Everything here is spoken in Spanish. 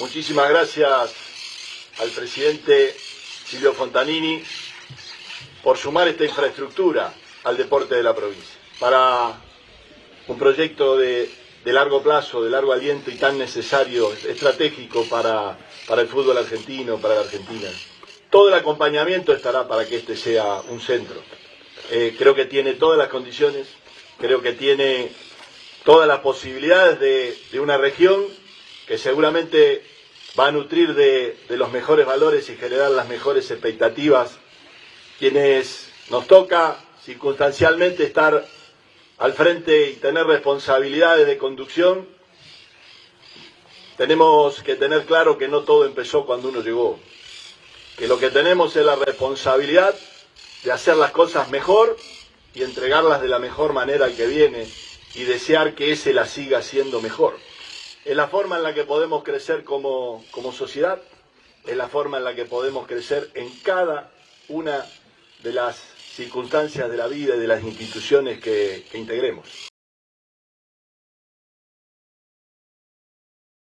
Muchísimas gracias al presidente Silvio Fontanini por sumar esta infraestructura al deporte de la provincia. Para un proyecto de, de largo plazo, de largo aliento y tan necesario, estratégico para, para el fútbol argentino, para la Argentina. Todo el acompañamiento estará para que este sea un centro. Eh, creo que tiene todas las condiciones, creo que tiene todas las posibilidades de, de una región que seguramente va a nutrir de, de, los mejores valores y generar las mejores expectativas. Quienes nos toca circunstancialmente estar al frente y tener responsabilidades de conducción, tenemos que tener claro que no todo empezó cuando uno llegó, que lo que tenemos es la responsabilidad de hacer las cosas mejor y entregarlas de la mejor manera que viene y desear que ese la siga siendo mejor. Es la forma en la que podemos crecer como, como sociedad, es la forma en la que podemos crecer en cada una de las circunstancias de la vida y de las instituciones que, que integremos.